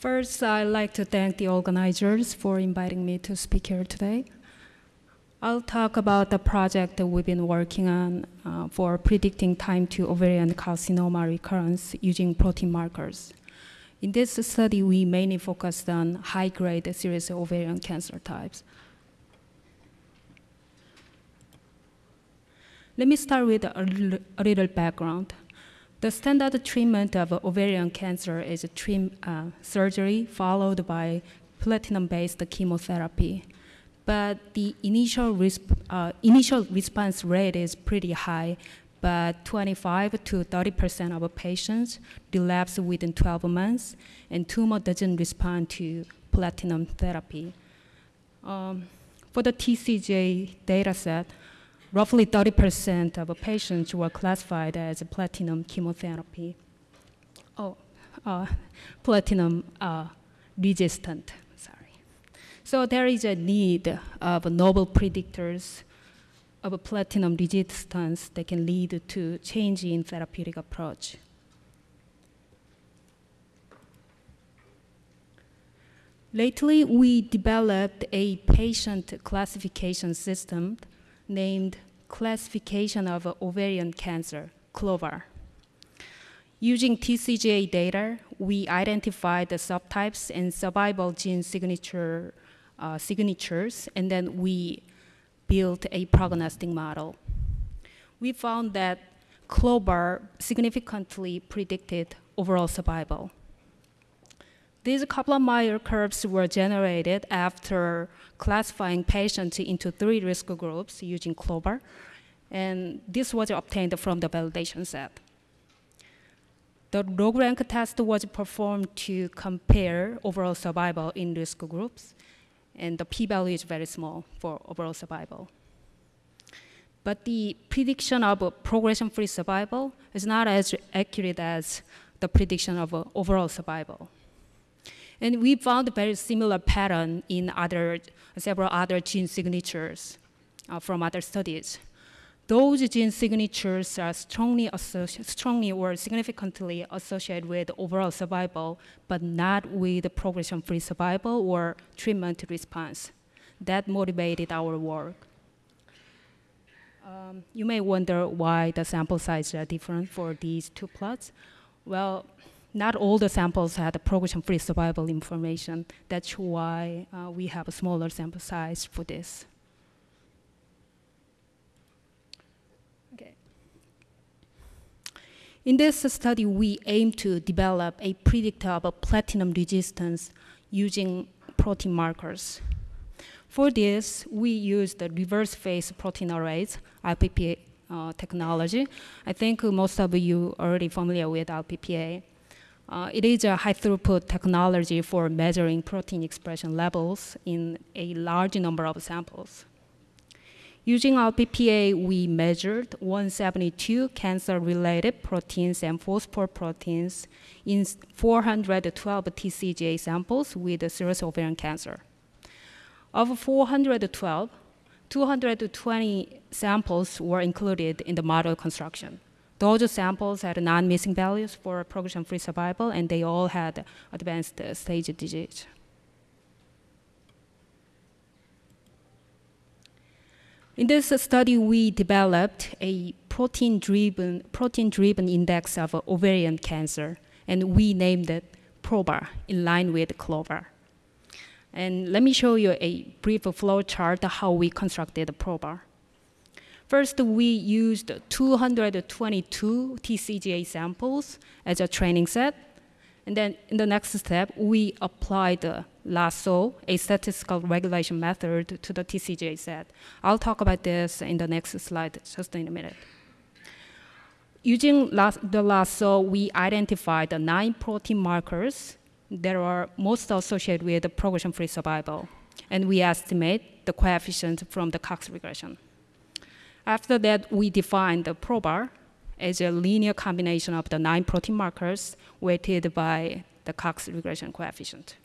First, I'd like to thank the organizers for inviting me to speak here today. I'll talk about the project that we've been working on uh, for predicting time to ovarian carcinoma recurrence using protein markers. In this study, we mainly focused on high-grade serous ovarian cancer types. Let me start with a, a little background. The standard treatment of ovarian cancer is uh, surgery followed by platinum-based chemotherapy. But the initial, resp uh, initial response rate is pretty high, but 25 to 30% of patients relapse within 12 months, and tumor doesn't respond to platinum therapy. Um, for the TCGA dataset, roughly 30% of patients were classified as platinum chemotherapy. Oh, uh, platinum uh, resistant, sorry. So there is a need of novel predictors of platinum resistance that can lead to change in therapeutic approach. Lately, we developed a patient classification system named Classification of Ovarian Cancer, CLOVAR. Using TCGA data, we identified the subtypes and survival gene signature, uh, signatures, and then we built a prognostic model. We found that CLOVAR significantly predicted overall survival. These Kaplan-Meier curves were generated after classifying patients into three risk groups using CLOVAR, and this was obtained from the validation set. The log rank test was performed to compare overall survival in risk groups, and the p-value is very small for overall survival. But the prediction of progression-free survival is not as accurate as the prediction of uh, overall survival. And we found a very similar pattern in other, several other gene signatures uh, from other studies. Those gene signatures are strongly, strongly or significantly associated with overall survival, but not with progression-free survival or treatment response. That motivated our work. Um, you may wonder why the sample sizes are different for these two plots. Well, not all the samples had progression-free survival information. That's why uh, we have a smaller sample size for this. Okay. In this study, we aim to develop a predictor of platinum resistance using protein markers. For this, we use the reverse phase protein arrays, RPPA uh, technology. I think most of you are already familiar with RPPA. Uh, it is a high throughput technology for measuring protein expression levels in a large number of samples. Using RPPA, we measured 172 cancer-related proteins and phosphoproteins in 412 TCGA samples with serous ovarian cancer. Of 412, 220 samples were included in the model construction. Those samples had non-missing values for progression-free survival, and they all had advanced stage disease. In this study, we developed a protein-driven protein-driven index of ovarian cancer, and we named it PROVAR in line with CLOVAR. And let me show you a brief flow chart how we constructed PROVAR. First, we used 222 TCGA samples as a training set. And then in the next step, we applied the lasso, a statistical regulation method, to the TCGA set. I'll talk about this in the next slide just in a minute. Using the lasso, we identified the nine protein markers that are most associated with progression-free survival. And we estimate the coefficient from the Cox regression. After that, we define the PROVAR as a linear combination of the nine protein markers weighted by the Cox regression coefficient.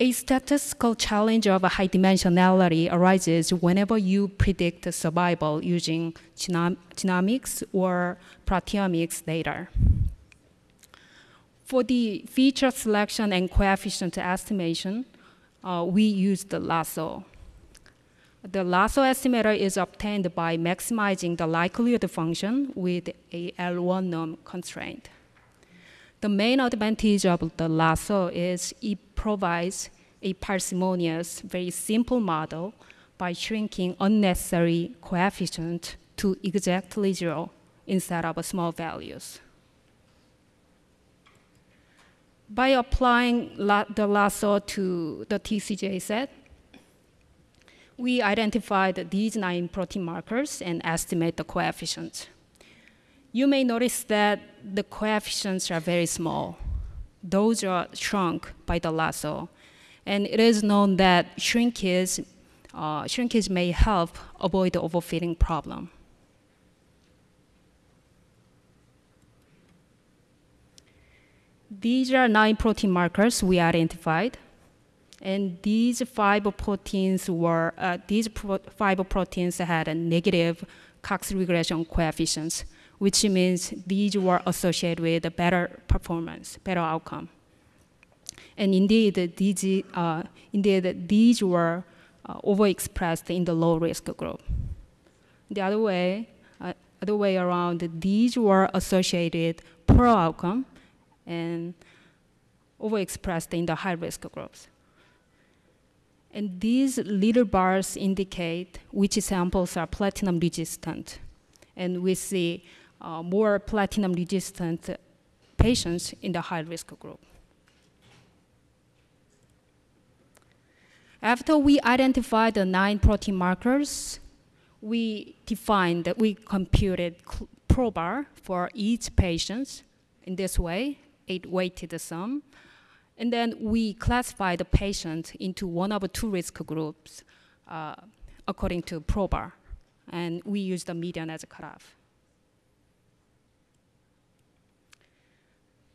a statistical challenge of high dimensionality arises whenever you predict survival using genom genomics or proteomics data. For the feature selection and coefficient estimation, uh, we use the lasso. The lasso estimator is obtained by maximizing the likelihood function with a L1 norm constraint. The main advantage of the lasso is it provides a parsimonious, very simple model by shrinking unnecessary coefficient to exactly zero instead of small values. By applying la the lasso to the TCGA set, we identified these nine protein markers and estimate the coefficients. You may notice that the coefficients are very small. Those are shrunk by the lasso. And it is known that shrinkage, uh, shrinkage may help avoid the overfitting problem. These are nine protein markers we identified. And these five proteins were, uh, these pro five proteins had a negative Cox regression coefficients, which means these were associated with a better performance, better outcome. And indeed, these, uh, indeed, these were uh, overexpressed in the low risk group. The other way, uh, other way around, these were associated poor outcome and overexpressed in the high risk groups. And these little bars indicate which samples are platinum resistant. And we see uh, more platinum resistant patients in the high risk group. After we identified the nine protein markers, we defined that we computed PROVAR for each patient in this way, eight weighted sum, and then we classify the patient into one of two risk groups uh, according to PROVAR. And we use the median as a cutoff.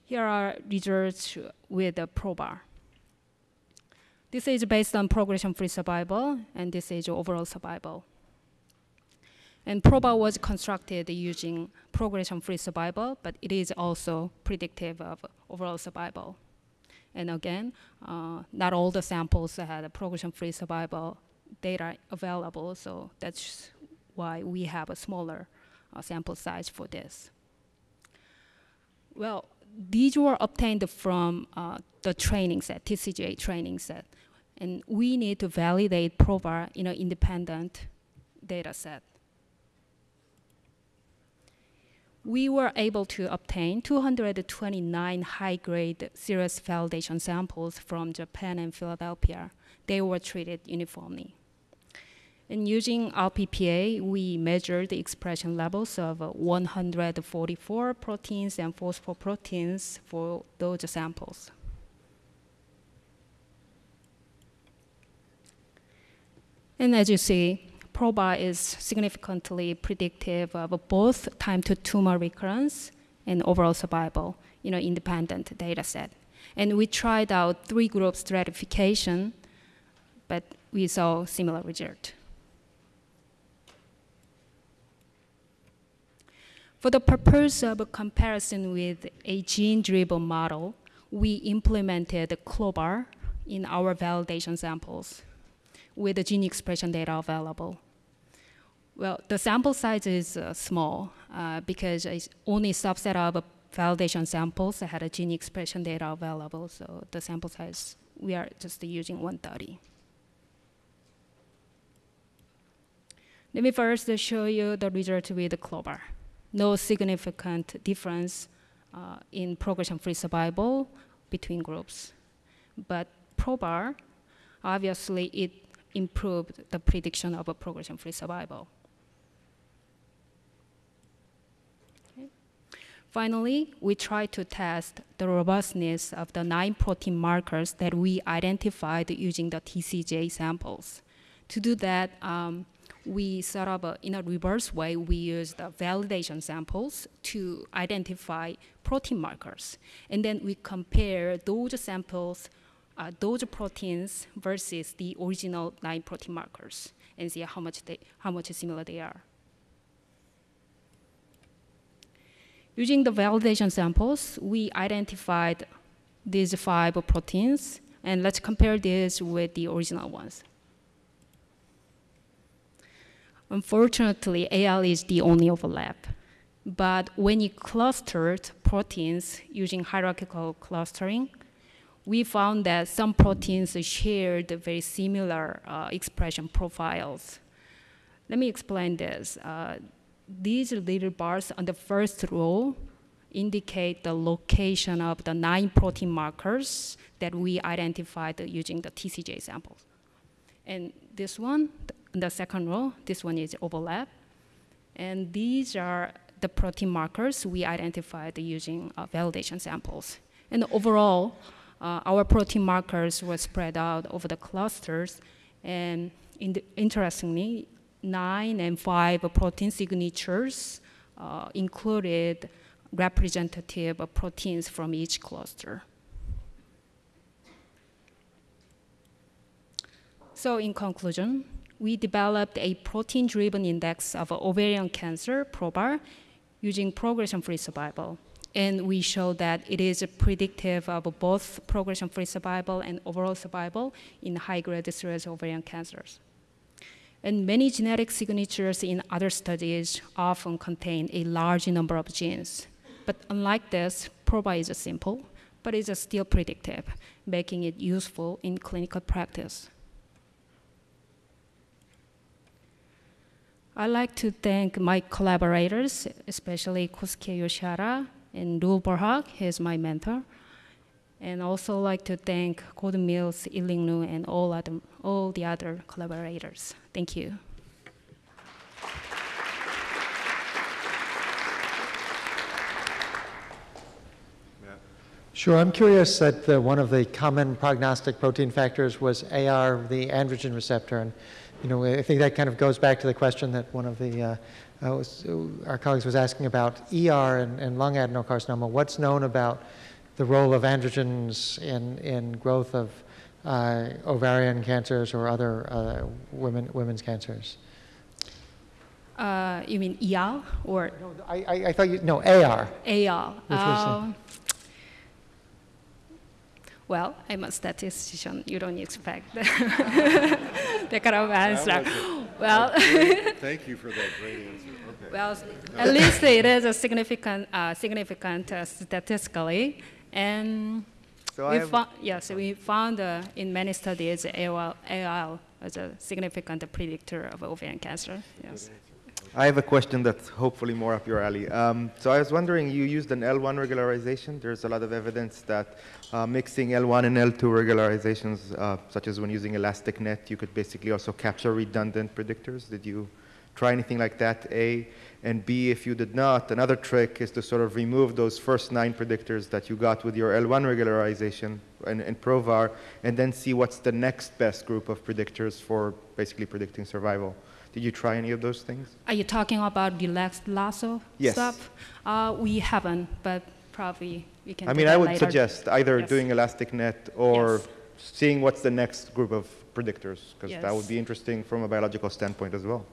Here are results with the PROVAR. This is based on progression-free survival, and this is overall survival. And PROVAR was constructed using progression-free survival, but it is also predictive of overall survival. And again, uh, not all the samples had a progression-free survival data available, so that's why we have a smaller uh, sample size for this. Well, these were obtained from uh, the training set, TCGA training set. And we need to validate PROVAR in an independent data set we were able to obtain 229 high-grade serous validation samples from Japan and Philadelphia. They were treated uniformly. And using RPPA, we measured the expression levels of 144 proteins and phosphoproteins for those samples. And as you see, PROVAR is significantly predictive of both time to tumor recurrence and overall survival in an independent data set. And we tried out three group stratification, but we saw similar result. For the purpose of a comparison with a gene-driven model, we implemented CLOVAR in our validation samples with the gene expression data available. Well, the sample size is uh, small uh, because it's only a subset of validation samples that had a gene expression data available. So the sample size, we are just using 130. Let me first show you the result with CLOVAR. No significant difference uh, in progression-free survival between groups. But PROVAR, obviously it improved the prediction of a progression-free survival. Finally, we try to test the robustness of the nine protein markers that we identified using the TCGA samples. To do that, um, we set up a, in a reverse way, we use the validation samples to identify protein markers. And then we compare those samples uh, those proteins versus the original nine protein markers and see how much, they, how much similar they are. Using the validation samples, we identified these five proteins, and let's compare this with the original ones. Unfortunately, AR is the only overlap. But when you clustered proteins using hierarchical clustering, we found that some proteins shared very similar uh, expression profiles. Let me explain this. Uh, these little bars on the first row indicate the location of the nine protein markers that we identified using the TCGA samples. And this one, the second row, this one is overlap. And these are the protein markers we identified using uh, validation samples. And overall, uh, our protein markers were spread out over the clusters. And in the, interestingly, nine and five protein signatures uh, included representative proteins from each cluster. So in conclusion, we developed a protein-driven index of ovarian cancer, PROVAR, using progression-free survival. And we show that it is predictive of both progression-free survival and overall survival in high-grade serous ovarian cancers. And many genetic signatures in other studies often contain a large number of genes. But unlike this, PROVAR is simple, but it's still predictive, making it useful in clinical practice. I'd like to thank my collaborators, especially Kosuke Yoshihara and Roel Verhaak, he's my mentor. And also like to thank Gordon Mills, Yiling Lu, and all, other, all the other collaborators. Thank you. Sure, I'm curious that one of the common prognostic protein factors was AR, the androgen receptor, and you know, I think that kind of goes back to the question that one of the uh, uh, was, our colleagues was asking about ER and, and, lung adenocarcinoma. What's known about the role of androgens in, in growth of uh, ovarian cancers or other uh, women, women's cancers? Uh, you mean ER or? No, I, I, I, thought you, no, AR. AR. Um, well, I'm a statistician. You don't expect that kind of answer. Well, thank you for that great answer. Okay. Well, at least it is a significant, uh, significant uh, statistically, and so we found, yes, we found uh, in many studies AL, AL as a significant predictor of ovarian cancer. Yes. I have a question that's hopefully more up your alley. Um, so I was wondering, you used an L1 regularization. There's a lot of evidence that uh, mixing L1 and L2 regularizations, uh, such as when using elastic net, you could basically also capture redundant predictors. Did you try anything like that, A? And B, if you did not, another trick is to sort of remove those first nine predictors that you got with your L1 regularization and, and PROVAR, and then see what's the next best group of predictors for basically predicting survival. Did you try any of those things? Are you talking about the lasso yes. stuff? Uh, we haven't, but probably we can. I mean, I would later. suggest either yes. doing elastic net or yes. seeing what's the next group of predictors, because that would be interesting from a biological standpoint as well.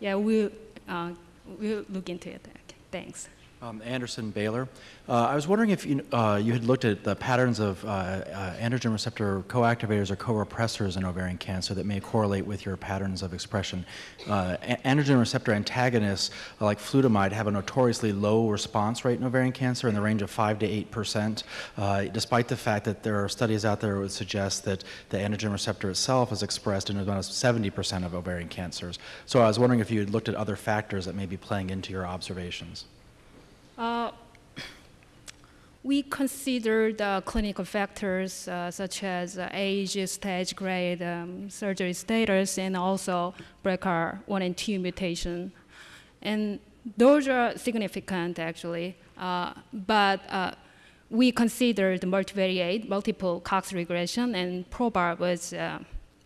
Yeah, we'll, uh, we'll look into it. Okay, thanks. Um, Anderson Baylor. Uh, I was wondering if you, uh, you had looked at the patterns of uh, uh androgen receptor co-activators or co-repressors in ovarian cancer that may correlate with your patterns of expression. Uh, androgen receptor antagonists, uh, like flutamide, have a notoriously low response rate in ovarian cancer in the range of 5 to 8 percent, despite the fact that there are studies out there that would suggest that the androgen receptor itself is expressed in about 70 percent of ovarian cancers. So I was wondering if you had looked at other factors that may be playing into your observations. Uh, we consider the clinical factors uh, such as uh, age, stage grade, um, surgery status, and also BRCA1 and 2 mutation. And those are significant actually, uh, but uh, we considered multivariate, multiple Cox regression, and PROVAR was uh,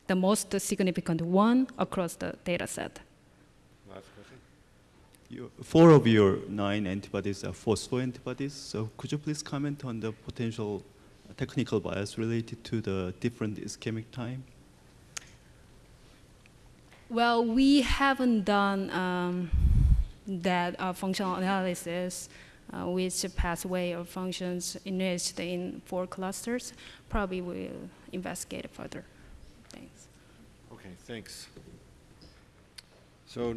the most significant one across the data set. You, four of your nine antibodies are phospho antibodies. So could you please comment on the potential technical bias related to the different ischemic time? Well, we haven't done um, that uh, functional analysis, uh, which pathway or functions enriched in four clusters. Probably we'll investigate further. Thanks. Okay, thanks. So